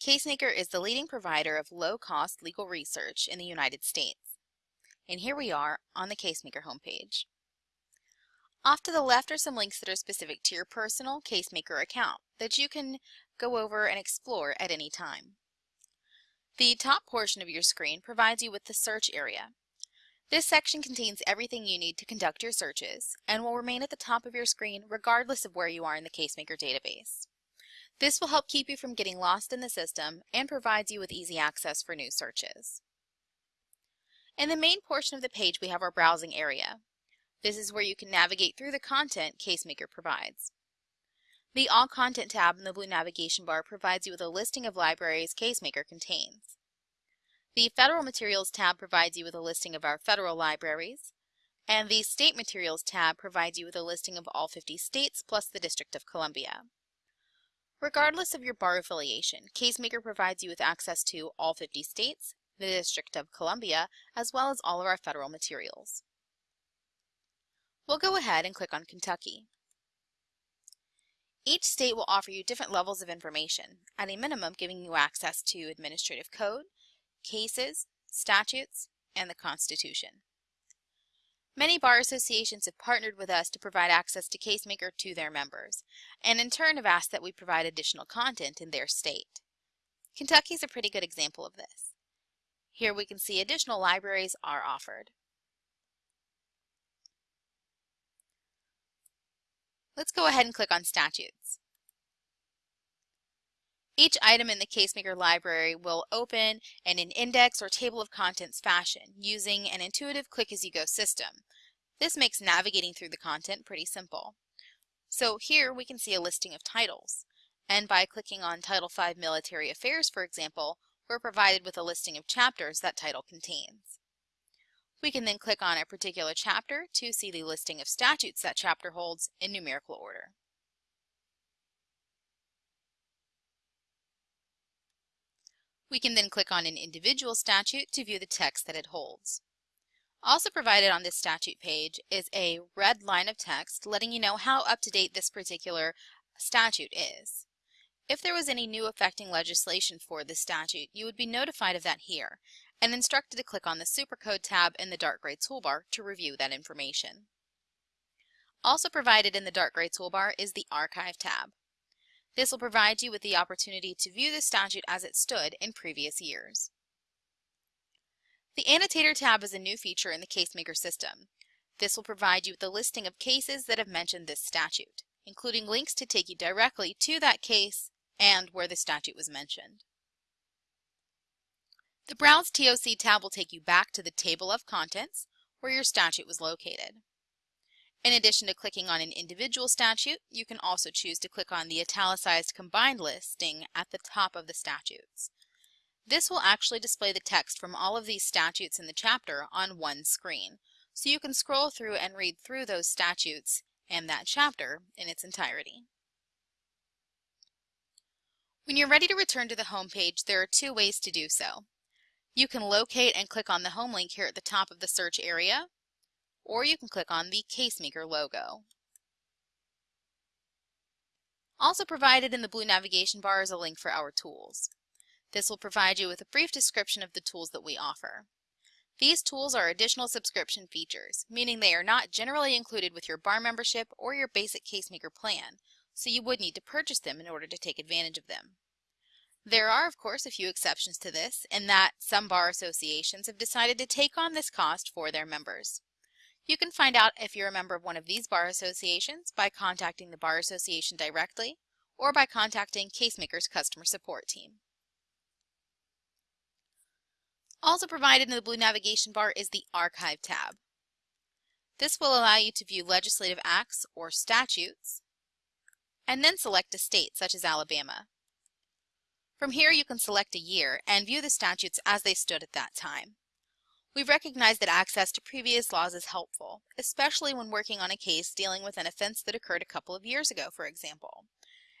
CaseMaker is the leading provider of low-cost legal research in the United States. And here we are on the CaseMaker homepage. Off to the left are some links that are specific to your personal CaseMaker account that you can go over and explore at any time. The top portion of your screen provides you with the search area. This section contains everything you need to conduct your searches and will remain at the top of your screen regardless of where you are in the CaseMaker database. This will help keep you from getting lost in the system and provides you with easy access for new searches. In the main portion of the page we have our browsing area. This is where you can navigate through the content CaseMaker provides. The All Content tab in the blue navigation bar provides you with a listing of libraries CaseMaker contains. The Federal Materials tab provides you with a listing of our federal libraries, and the State Materials tab provides you with a listing of all 50 states plus the District of Columbia. Regardless of your bar affiliation, CaseMaker provides you with access to all 50 states, the District of Columbia, as well as all of our federal materials. We'll go ahead and click on Kentucky. Each state will offer you different levels of information, at a minimum giving you access to administrative code, cases, statutes, and the Constitution. Many bar associations have partnered with us to provide access to CaseMaker to their members, and in turn have asked that we provide additional content in their state. Kentucky is a pretty good example of this. Here we can see additional libraries are offered. Let's go ahead and click on Statutes. Each item in the CaseMaker library will open in an index or table of contents fashion using an intuitive click-as-you-go system. This makes navigating through the content pretty simple. So here we can see a listing of titles. And by clicking on Title V Military Affairs, for example, we're provided with a listing of chapters that title contains. We can then click on a particular chapter to see the listing of statutes that chapter holds in numerical order. We can then click on an individual statute to view the text that it holds. Also provided on this statute page is a red line of text letting you know how up-to-date this particular statute is. If there was any new affecting legislation for this statute, you would be notified of that here and instructed to click on the Supercode tab in the dark gray toolbar to review that information. Also provided in the dark gray toolbar is the Archive tab. This will provide you with the opportunity to view the statute as it stood in previous years. The Annotator tab is a new feature in the CaseMaker system. This will provide you with a listing of cases that have mentioned this statute, including links to take you directly to that case and where the statute was mentioned. The Browse TOC tab will take you back to the table of contents where your statute was located. In addition to clicking on an individual statute, you can also choose to click on the italicized combined listing at the top of the statutes. This will actually display the text from all of these statutes in the chapter on one screen, so you can scroll through and read through those statutes and that chapter in its entirety. When you're ready to return to the home page, there are two ways to do so. You can locate and click on the home link here at the top of the search area, or you can click on the CaseMaker logo. Also provided in the blue navigation bar is a link for our tools. This will provide you with a brief description of the tools that we offer. These tools are additional subscription features, meaning they are not generally included with your bar membership or your basic CaseMaker plan, so you would need to purchase them in order to take advantage of them. There are, of course, a few exceptions to this, in that some bar associations have decided to take on this cost for their members. You can find out if you're a member of one of these bar associations by contacting the bar association directly or by contacting CaseMaker's customer support team. Also provided in the blue navigation bar is the Archive tab. This will allow you to view legislative acts or statutes and then select a state such as Alabama. From here you can select a year and view the statutes as they stood at that time. We recognize that access to previous laws is helpful, especially when working on a case dealing with an offense that occurred a couple of years ago, for example.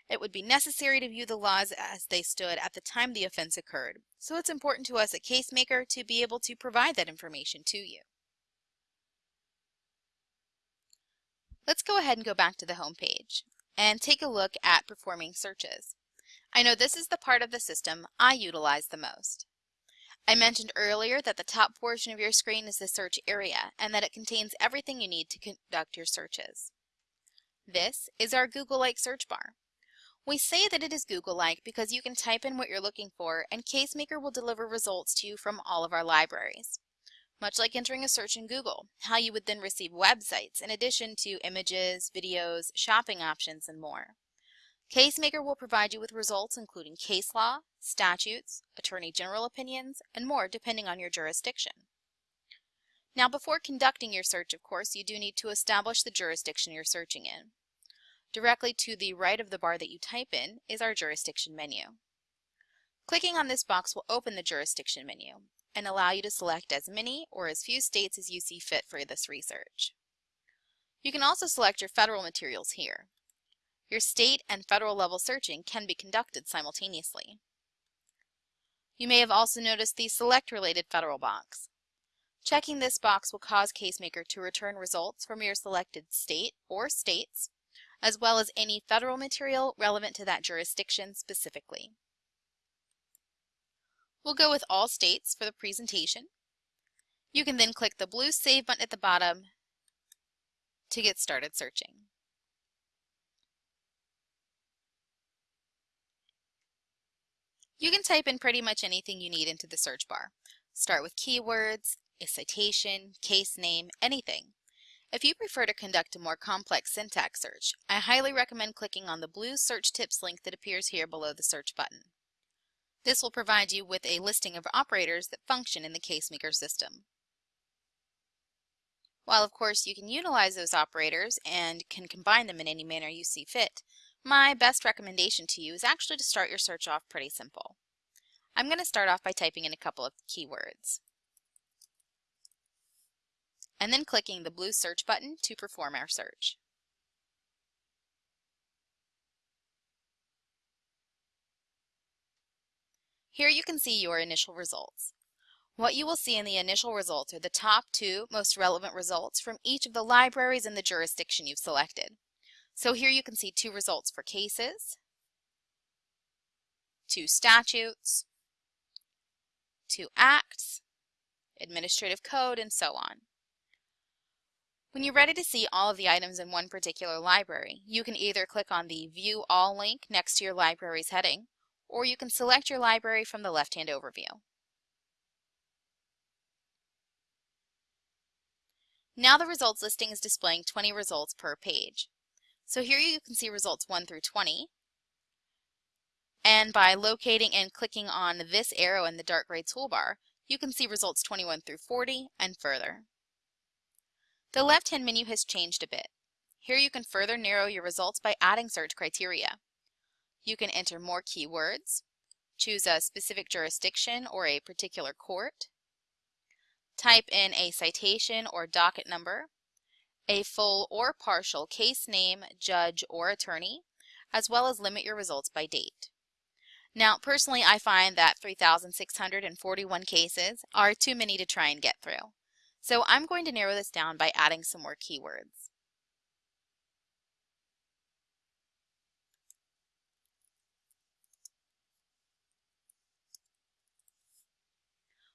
It would be necessary to view the laws as they stood at the time the offense occurred, so it's important to us at CaseMaker to be able to provide that information to you. Let's go ahead and go back to the home page and take a look at performing searches. I know this is the part of the system I utilize the most. I mentioned earlier that the top portion of your screen is the search area and that it contains everything you need to conduct your searches. This is our Google-like search bar. We say that it is Google-like because you can type in what you're looking for and CaseMaker will deliver results to you from all of our libraries. Much like entering a search in Google, how you would then receive websites in addition to images, videos, shopping options, and more. CaseMaker will provide you with results including case law, statutes, attorney general opinions, and more depending on your jurisdiction. Now before conducting your search, of course, you do need to establish the jurisdiction you're searching in. Directly to the right of the bar that you type in is our jurisdiction menu. Clicking on this box will open the jurisdiction menu and allow you to select as many or as few states as you see fit for this research. You can also select your federal materials here. Your state and federal level searching can be conducted simultaneously. You may have also noticed the Select Related Federal box. Checking this box will cause CaseMaker to return results from your selected state or states, as well as any federal material relevant to that jurisdiction specifically. We'll go with all states for the presentation. You can then click the blue Save button at the bottom to get started searching. You can type in pretty much anything you need into the search bar. Start with keywords, a citation, case name, anything. If you prefer to conduct a more complex syntax search, I highly recommend clicking on the blue Search Tips link that appears here below the search button. This will provide you with a listing of operators that function in the CaseMaker system. While of course you can utilize those operators and can combine them in any manner you see fit, my best recommendation to you is actually to start your search off pretty simple. I'm going to start off by typing in a couple of keywords and then clicking the blue search button to perform our search. Here you can see your initial results. What you will see in the initial results are the top two most relevant results from each of the libraries in the jurisdiction you've selected. So here you can see two results for cases, two statutes, two acts, administrative code, and so on. When you're ready to see all of the items in one particular library, you can either click on the View All link next to your library's heading, or you can select your library from the left-hand overview. Now the results listing is displaying 20 results per page. So here you can see results 1 through 20. And by locating and clicking on this arrow in the dark gray toolbar, you can see results 21 through 40 and further. The left-hand menu has changed a bit. Here you can further narrow your results by adding search criteria. You can enter more keywords, choose a specific jurisdiction or a particular court, type in a citation or docket number, a full or partial case name, judge, or attorney, as well as limit your results by date. Now, personally, I find that 3,641 cases are too many to try and get through. So I'm going to narrow this down by adding some more keywords.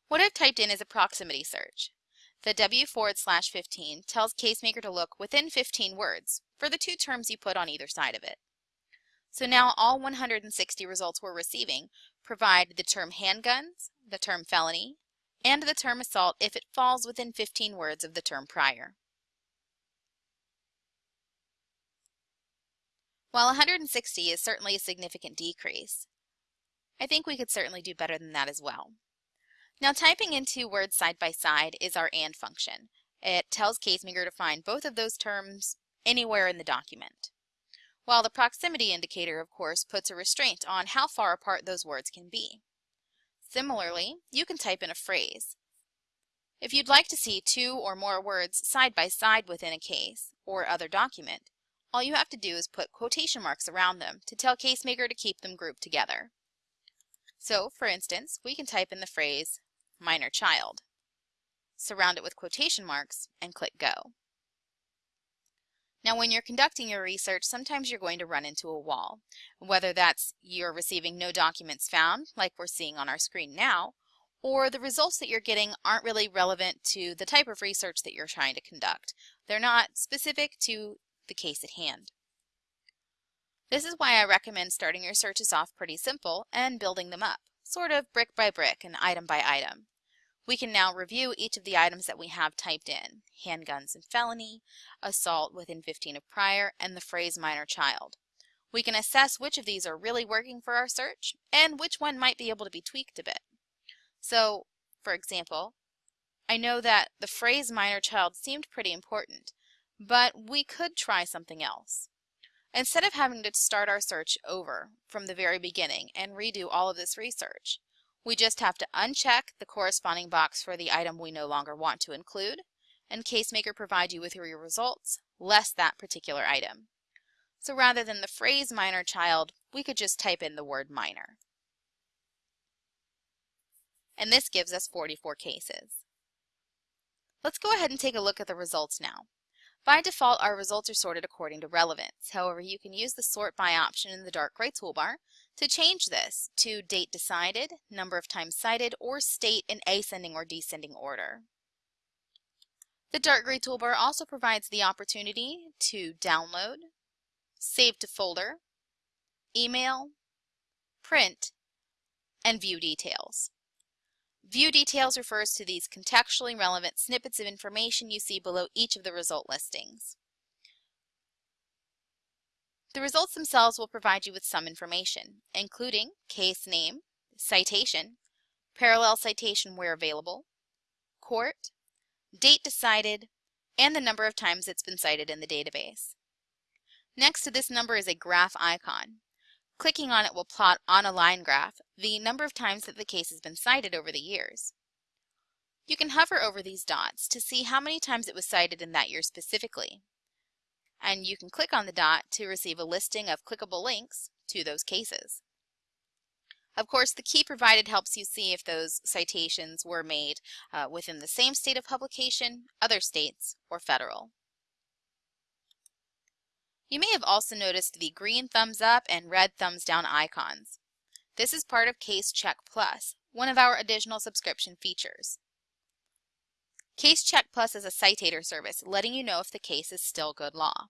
What I've typed in is a proximity search. The W forward slash 15 tells CaseMaker to look within 15 words for the two terms you put on either side of it. So now all 160 results we're receiving provide the term handguns, the term felony, and the term assault if it falls within 15 words of the term prior. While 160 is certainly a significant decrease, I think we could certainly do better than that as well. Now typing in two words side by side is our AND function. It tells CaseMaker to find both of those terms anywhere in the document. While the proximity indicator, of course, puts a restraint on how far apart those words can be. Similarly, you can type in a phrase. If you'd like to see two or more words side by side within a case or other document, all you have to do is put quotation marks around them to tell CaseMaker to keep them grouped together. So, for instance, we can type in the phrase minor child. Surround it with quotation marks and click Go. Now, when you're conducting your research, sometimes you're going to run into a wall, whether that's you're receiving no documents found, like we're seeing on our screen now, or the results that you're getting aren't really relevant to the type of research that you're trying to conduct. They're not specific to the case at hand. This is why I recommend starting your searches off pretty simple and building them up, sort of brick by brick and item by item. We can now review each of the items that we have typed in, handguns and felony, assault within 15 of prior, and the phrase minor child. We can assess which of these are really working for our search and which one might be able to be tweaked a bit. So, for example, I know that the phrase minor child seemed pretty important, but we could try something else. Instead of having to start our search over from the very beginning and redo all of this research, we just have to uncheck the corresponding box for the item we no longer want to include, and CaseMaker provide you with your results, less that particular item. So rather than the phrase minor child, we could just type in the word minor. And this gives us 44 cases. Let's go ahead and take a look at the results now. By default, our results are sorted according to relevance. However, you can use the Sort By option in the dark gray toolbar to change this to date decided, number of times cited, or state in ascending or descending order. The dark gray toolbar also provides the opportunity to download, save to folder, email, print, and view details. View details refers to these contextually relevant snippets of information you see below each of the result listings. The results themselves will provide you with some information, including case name, citation, parallel citation where available, court, date decided, and the number of times it's been cited in the database. Next to this number is a graph icon. Clicking on it will plot on a line graph the number of times that the case has been cited over the years. You can hover over these dots to see how many times it was cited in that year specifically. And you can click on the dot to receive a listing of clickable links to those cases. Of course, the key provided helps you see if those citations were made uh, within the same state of publication, other states, or federal. You may have also noticed the green thumbs up and red thumbs down icons. This is part of Case Check Plus, one of our additional subscription features. Case Check Plus is a citator service letting you know if the case is still good law.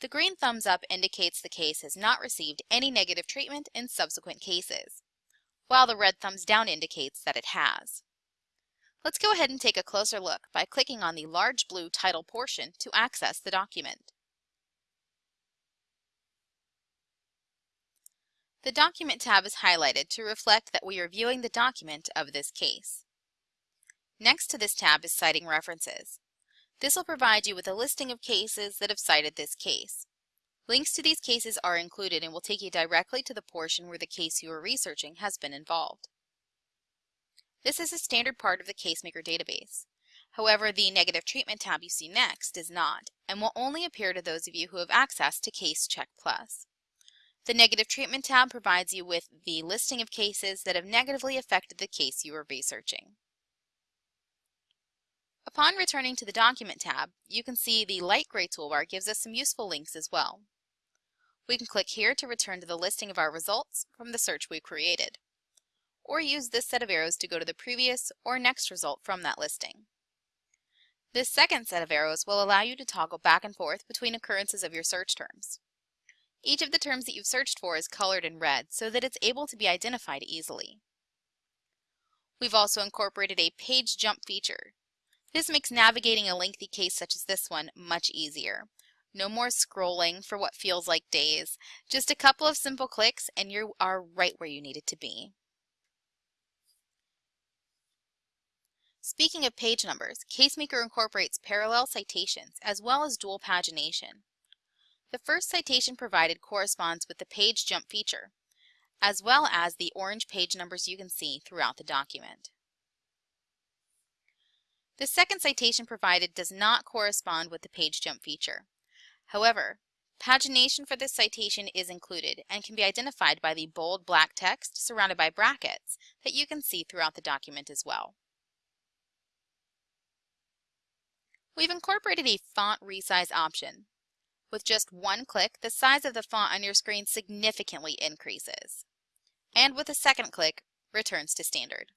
The green thumbs up indicates the case has not received any negative treatment in subsequent cases, while the red thumbs down indicates that it has. Let's go ahead and take a closer look by clicking on the large blue title portion to access the document. The Document tab is highlighted to reflect that we are viewing the document of this case. Next to this tab is Citing References. This will provide you with a listing of cases that have cited this case. Links to these cases are included and will take you directly to the portion where the case you are researching has been involved. This is a standard part of the CaseMaker database. However, the Negative Treatment tab you see next is not, and will only appear to those of you who have access to Case Check Plus. The Negative Treatment tab provides you with the listing of cases that have negatively affected the case you are researching. Upon returning to the Document tab, you can see the light gray toolbar gives us some useful links as well. We can click here to return to the listing of our results from the search we created, or use this set of arrows to go to the previous or next result from that listing. This second set of arrows will allow you to toggle back and forth between occurrences of your search terms. Each of the terms that you've searched for is colored in red so that it's able to be identified easily. We've also incorporated a page jump feature. This makes navigating a lengthy case such as this one much easier. No more scrolling for what feels like days. Just a couple of simple clicks and you are right where you needed to be. Speaking of page numbers, CaseMaker incorporates parallel citations as well as dual pagination. The first citation provided corresponds with the page jump feature, as well as the orange page numbers you can see throughout the document. The second citation provided does not correspond with the page jump feature. However, pagination for this citation is included and can be identified by the bold black text surrounded by brackets that you can see throughout the document as well. We've incorporated a font resize option With just one click, the size of the font on your screen significantly increases. And with a second click, returns to standard.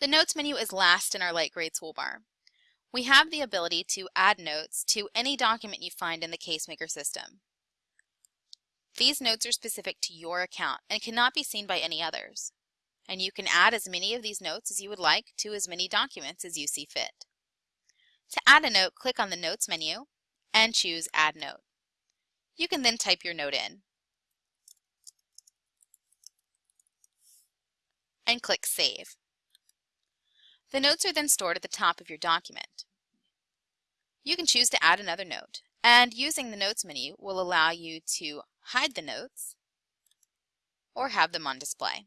The Notes menu is last in our light gray toolbar. We have the ability to add notes to any document you find in the CaseMaker system. These notes are specific to your account and cannot be seen by any others. And you can add as many of these notes as you would like to as many documents as you see fit. To add a note, click on the Notes menu and choose Add Note. You can then type your note in and click Save. The notes are then stored at the top of your document. You can choose to add another note, and using the Notes menu will allow you to hide the notes or have them on display.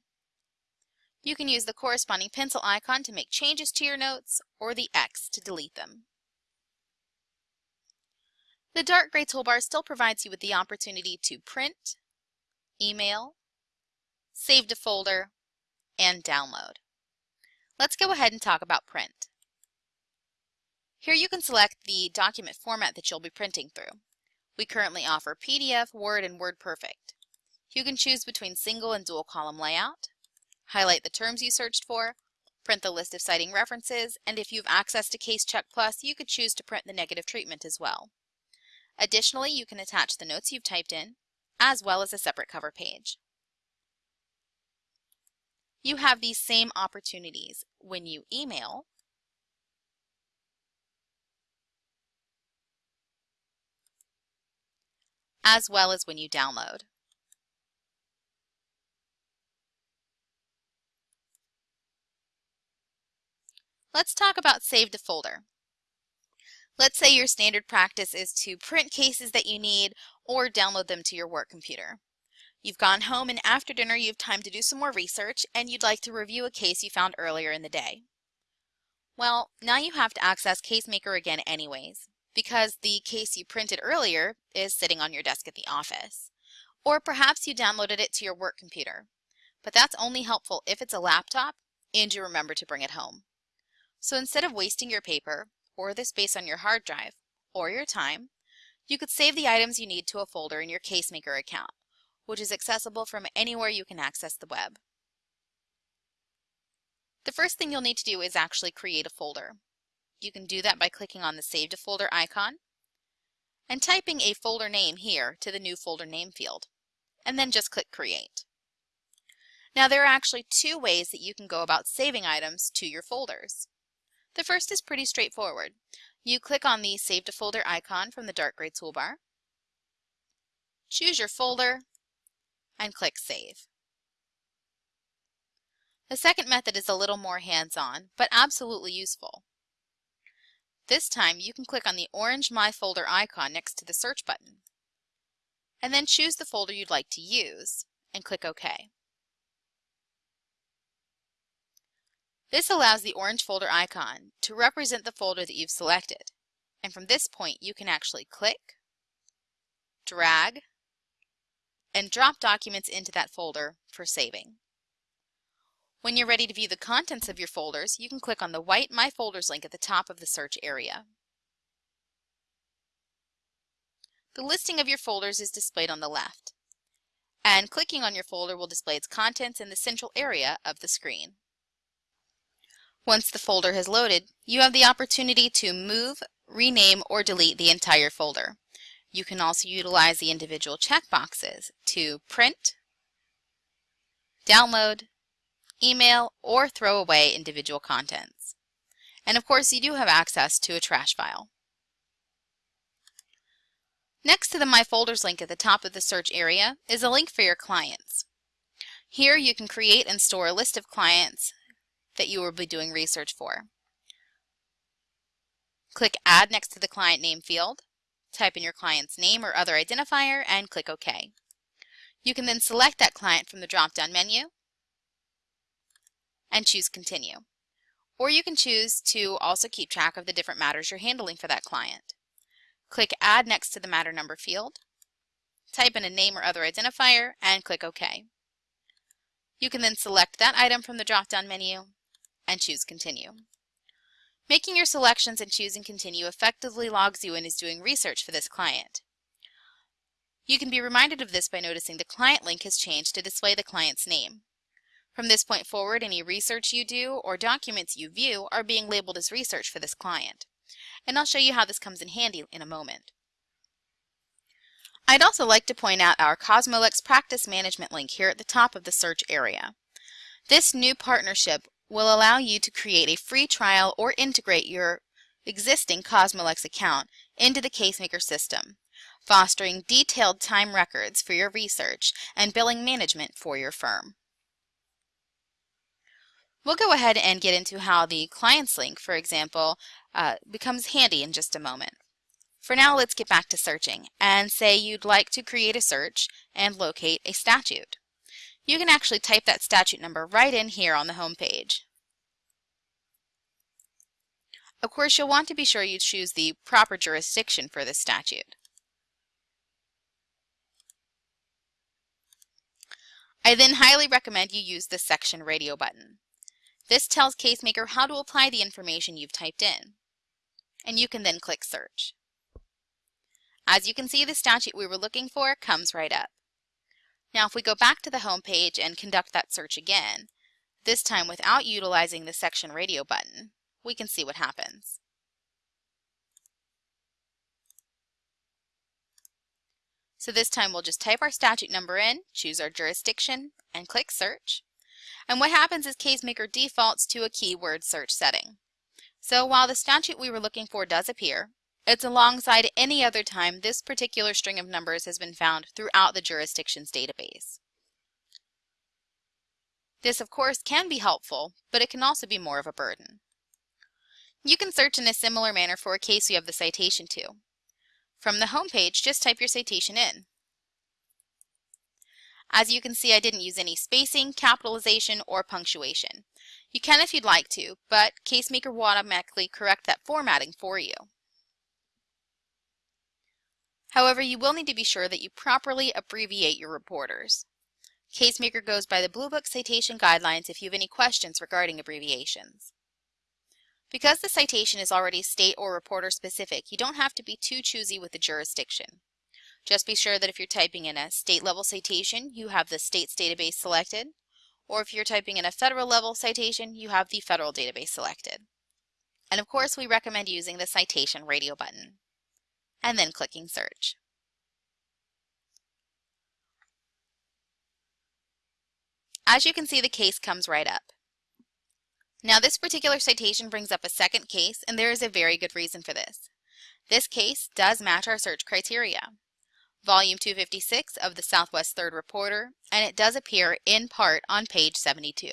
You can use the corresponding pencil icon to make changes to your notes or the X to delete them. The dark gray toolbar still provides you with the opportunity to print, email, save to folder, and download. Let's go ahead and talk about print. Here you can select the document format that you'll be printing through. We currently offer PDF, Word, and WordPerfect. You can choose between single and dual column layout, highlight the terms you searched for, print the list of citing references, and if you have access to CaseCheck Plus, you could choose to print the negative treatment as well. Additionally, you can attach the notes you've typed in, as well as a separate cover page. You have these same opportunities when you email as well as when you download. Let's talk about Save to Folder. Let's say your standard practice is to print cases that you need or download them to your work computer. You've gone home and after dinner you have time to do some more research and you'd like to review a case you found earlier in the day. Well, now you have to access CaseMaker again anyways, because the case you printed earlier is sitting on your desk at the office. Or perhaps you downloaded it to your work computer, but that's only helpful if it's a laptop and you remember to bring it home. So instead of wasting your paper or the space on your hard drive or your time, you could save the items you need to a folder in your CaseMaker account which is accessible from anywhere you can access the web. The first thing you'll need to do is actually create a folder. You can do that by clicking on the Save to Folder icon and typing a folder name here to the new folder name field, and then just click Create. Now there are actually two ways that you can go about saving items to your folders. The first is pretty straightforward. You click on the Save to Folder icon from the dark gray toolbar, choose your folder, and click Save. The second method is a little more hands-on, but absolutely useful. This time you can click on the orange My Folder icon next to the search button, and then choose the folder you'd like to use, and click OK. This allows the orange folder icon to represent the folder that you've selected, and from this point you can actually click, drag, and drop documents into that folder for saving. When you're ready to view the contents of your folders, you can click on the white My Folders link at the top of the search area. The listing of your folders is displayed on the left, and clicking on your folder will display its contents in the central area of the screen. Once the folder has loaded, you have the opportunity to move, rename, or delete the entire folder. You can also utilize the individual checkboxes to print, download, email, or throw away individual contents. And of course, you do have access to a trash file. Next to the My Folders link at the top of the search area is a link for your clients. Here you can create and store a list of clients that you will be doing research for. Click Add next to the client name field type in your client's name or other identifier, and click OK. You can then select that client from the drop-down menu and choose Continue. Or you can choose to also keep track of the different matters you're handling for that client. Click Add next to the matter number field, type in a name or other identifier, and click OK. You can then select that item from the drop-down menu and choose Continue. Making your selections and choosing continue effectively logs you in as doing research for this client. You can be reminded of this by noticing the client link has changed to display the client's name. From this point forward, any research you do or documents you view are being labeled as research for this client. And I'll show you how this comes in handy in a moment. I'd also like to point out our Cosmolex Practice Management link here at the top of the search area. This new partnership will allow you to create a free trial or integrate your existing Cosmolex account into the CaseMaker system, fostering detailed time records for your research and billing management for your firm. We'll go ahead and get into how the clients link, for example, uh, becomes handy in just a moment. For now, let's get back to searching and say you'd like to create a search and locate a statute. You can actually type that statute number right in here on the home page. Of course, you'll want to be sure you choose the proper jurisdiction for this statute. I then highly recommend you use the section radio button. This tells CaseMaker how to apply the information you've typed in. And you can then click Search. As you can see, the statute we were looking for comes right up. Now if we go back to the home page and conduct that search again, this time without utilizing the section radio button, we can see what happens. So this time we'll just type our statute number in, choose our jurisdiction, and click search. And what happens is CaseMaker defaults to a keyword search setting. So while the statute we were looking for does appear, it's alongside any other time this particular string of numbers has been found throughout the jurisdiction's database. This, of course, can be helpful, but it can also be more of a burden. You can search in a similar manner for a case you have the citation to. From the home page, just type your citation in. As you can see, I didn't use any spacing, capitalization, or punctuation. You can if you'd like to, but CaseMaker will automatically correct that formatting for you. However, you will need to be sure that you properly abbreviate your reporters. CaseMaker goes by the Blue Book Citation Guidelines if you have any questions regarding abbreviations. Because the citation is already state or reporter specific, you don't have to be too choosy with the jurisdiction. Just be sure that if you're typing in a state level citation, you have the state's database selected, or if you're typing in a federal level citation, you have the federal database selected. And of course, we recommend using the citation radio button, and then clicking search. As you can see, the case comes right up. Now this particular citation brings up a second case, and there is a very good reason for this. This case does match our search criteria volume 256 of the Southwest Third Reporter, and it does appear in part on page 72.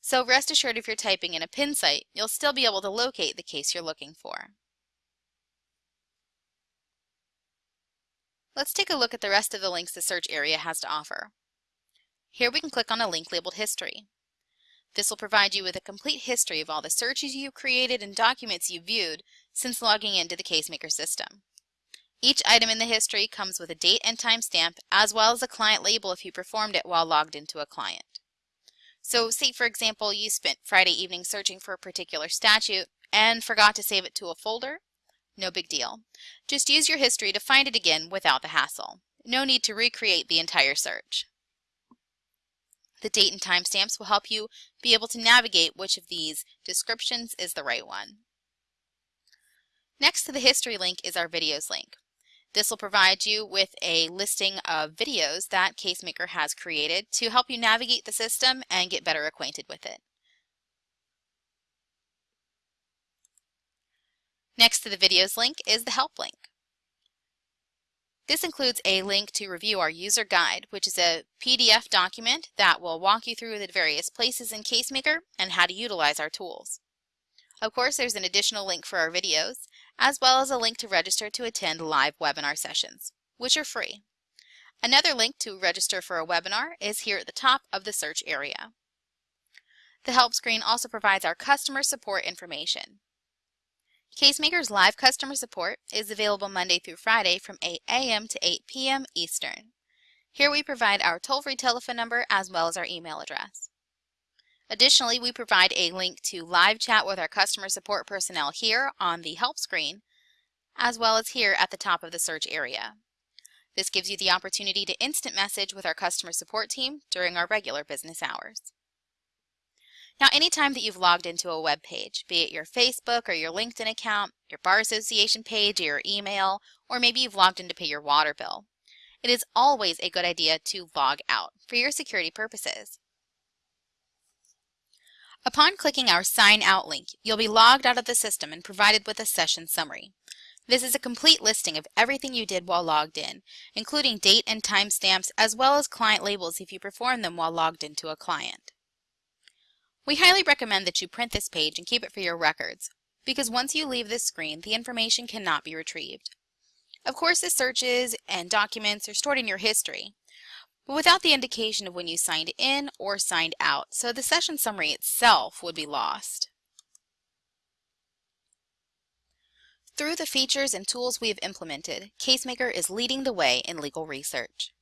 So rest assured if you're typing in a pin cite, you'll still be able to locate the case you're looking for. Let's take a look at the rest of the links the search area has to offer. Here we can click on a link labeled History. This will provide you with a complete history of all the searches you've created and documents you've viewed since logging into the CaseMaker system. Each item in the history comes with a date and timestamp, as well as a client label if you performed it while logged into a client. So say, for example, you spent Friday evening searching for a particular statute and forgot to save it to a folder. No big deal. Just use your history to find it again without the hassle. No need to recreate the entire search. The date and timestamps will help you be able to navigate which of these descriptions is the right one. Next to the history link is our videos link. This will provide you with a listing of videos that CaseMaker has created to help you navigate the system and get better acquainted with it. Next to the videos link is the help link. This includes a link to review our user guide, which is a PDF document that will walk you through the various places in CaseMaker and how to utilize our tools. Of course, there's an additional link for our videos, as well as a link to register to attend live webinar sessions, which are free. Another link to register for a webinar is here at the top of the search area. The help screen also provides our customer support information. CaseMaker's live customer support is available Monday through Friday from 8 a.m. to 8 p.m. Eastern. Here we provide our toll-free telephone number as well as our email address. Additionally, we provide a link to live chat with our customer support personnel here on the help screen, as well as here at the top of the search area. This gives you the opportunity to instant message with our customer support team during our regular business hours. Now, anytime that you've logged into a web page, be it your Facebook or your LinkedIn account, your bar association page, or your email, or maybe you've logged in to pay your water bill, it is always a good idea to log out for your security purposes. Upon clicking our Sign Out link, you'll be logged out of the system and provided with a session summary. This is a complete listing of everything you did while logged in, including date and timestamps as well as client labels if you performed them while logged into a client. We highly recommend that you print this page and keep it for your records, because once you leave this screen, the information cannot be retrieved. Of course, the searches and documents are stored in your history, but without the indication of when you signed in or signed out, so the session summary itself would be lost. Through the features and tools we have implemented, CaseMaker is leading the way in legal research.